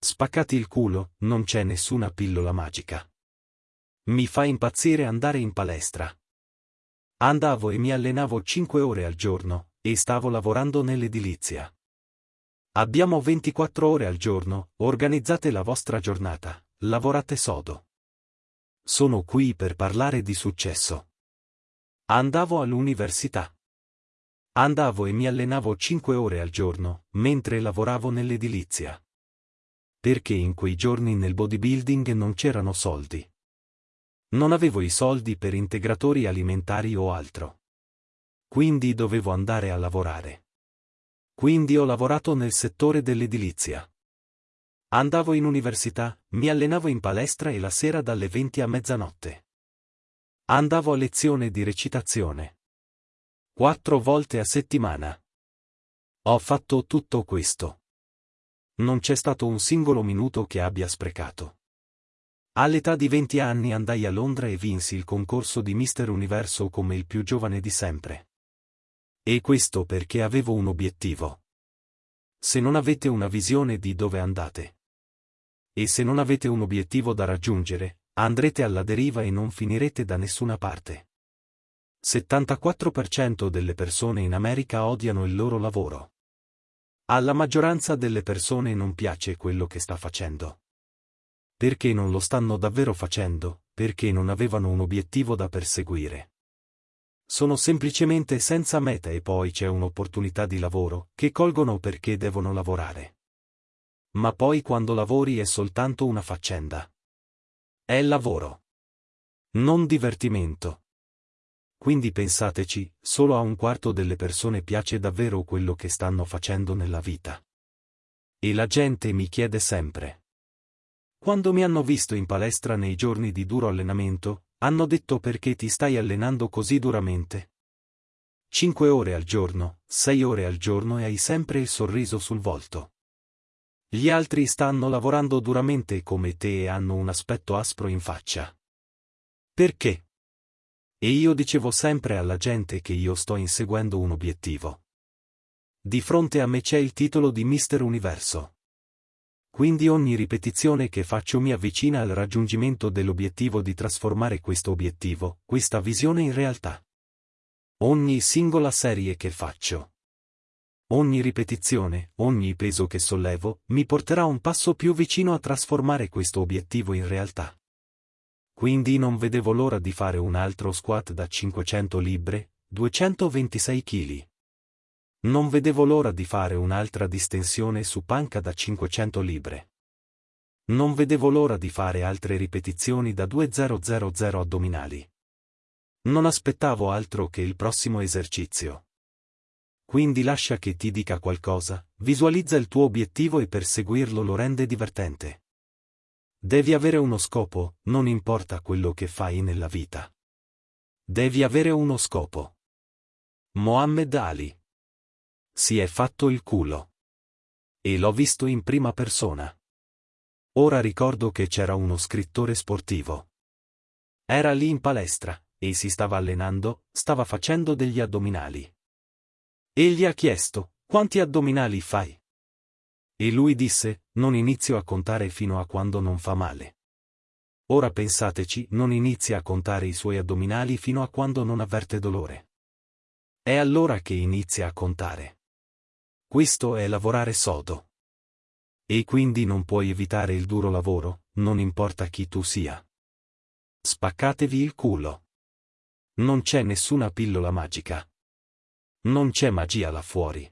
Spaccati il culo, non c'è nessuna pillola magica. Mi fa impazzire andare in palestra. Andavo e mi allenavo 5 ore al giorno, e stavo lavorando nell'edilizia. Abbiamo 24 ore al giorno, organizzate la vostra giornata, lavorate sodo. Sono qui per parlare di successo. Andavo all'università. Andavo e mi allenavo 5 ore al giorno, mentre lavoravo nell'edilizia. Perché in quei giorni nel bodybuilding non c'erano soldi. Non avevo i soldi per integratori alimentari o altro. Quindi dovevo andare a lavorare. Quindi ho lavorato nel settore dell'edilizia. Andavo in università, mi allenavo in palestra e la sera dalle 20 a mezzanotte. Andavo a lezione di recitazione. Quattro volte a settimana. Ho fatto tutto questo. Non c'è stato un singolo minuto che abbia sprecato. All'età di 20 anni andai a Londra e vinsi il concorso di Mister Universo come il più giovane di sempre. E questo perché avevo un obiettivo. Se non avete una visione di dove andate. E se non avete un obiettivo da raggiungere, andrete alla deriva e non finirete da nessuna parte. 74% delle persone in America odiano il loro lavoro. Alla maggioranza delle persone non piace quello che sta facendo. Perché non lo stanno davvero facendo, perché non avevano un obiettivo da perseguire. Sono semplicemente senza meta e poi c'è un'opportunità di lavoro, che colgono perché devono lavorare. Ma poi quando lavori è soltanto una faccenda. È lavoro. Non divertimento. Quindi pensateci, solo a un quarto delle persone piace davvero quello che stanno facendo nella vita. E la gente mi chiede sempre. Quando mi hanno visto in palestra nei giorni di duro allenamento, hanno detto perché ti stai allenando così duramente. Cinque ore al giorno, sei ore al giorno e hai sempre il sorriso sul volto. Gli altri stanno lavorando duramente come te e hanno un aspetto aspro in faccia. Perché? E io dicevo sempre alla gente che io sto inseguendo un obiettivo. Di fronte a me c'è il titolo di Mister Universo. Quindi ogni ripetizione che faccio mi avvicina al raggiungimento dell'obiettivo di trasformare questo obiettivo, questa visione in realtà. Ogni singola serie che faccio. Ogni ripetizione, ogni peso che sollevo, mi porterà un passo più vicino a trasformare questo obiettivo in realtà. Quindi non vedevo l'ora di fare un altro squat da 500 libbre, 226 kg. Non vedevo l'ora di fare un'altra distensione su panca da 500 libre. Non vedevo l'ora di fare altre ripetizioni da 2000 addominali. Non aspettavo altro che il prossimo esercizio. Quindi lascia che ti dica qualcosa, visualizza il tuo obiettivo e perseguirlo lo rende divertente. Devi avere uno scopo, non importa quello che fai nella vita. Devi avere uno scopo. Mohammed Ali si è fatto il culo. E l'ho visto in prima persona. Ora ricordo che c'era uno scrittore sportivo. Era lì in palestra, e si stava allenando, stava facendo degli addominali. E gli ha chiesto, quanti addominali fai? E lui disse, non inizio a contare fino a quando non fa male. Ora pensateci, non inizia a contare i suoi addominali fino a quando non avverte dolore. È allora che inizia a contare. Questo è lavorare sodo. E quindi non puoi evitare il duro lavoro, non importa chi tu sia. Spaccatevi il culo. Non c'è nessuna pillola magica. Non c'è magia là fuori.